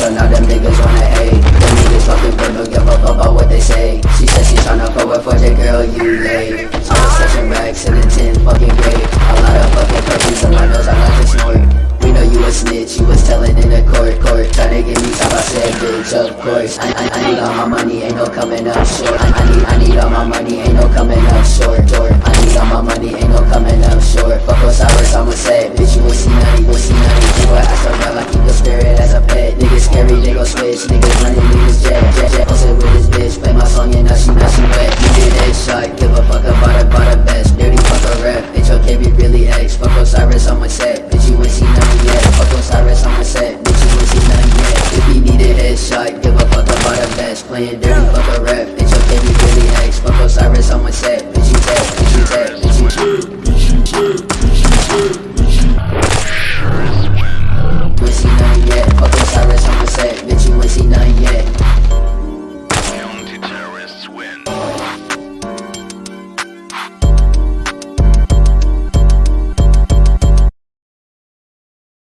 so now them niggas wanna hate. Them niggas fucking but don't give a fuck about what they say. She said she tryna fuck with 4J girl, you late. So I'm searching racks in a 10 fucking grade A lot of fucking puppies and I knows I'm not to snort. We know you a snitch, you was telling in the court, court. Tryna get me top, I said bitch, of course. I, I, I need all my money, ain't no coming up short. I, I need, I need all my money, ain't no coming up short. playing dirty, fuck a rap Bitch, your baby really ex, fuck Osiris on my set Bitch, you dead. bitch, you dead. bitch, you dead. bitch, you dead. bitch, you dead.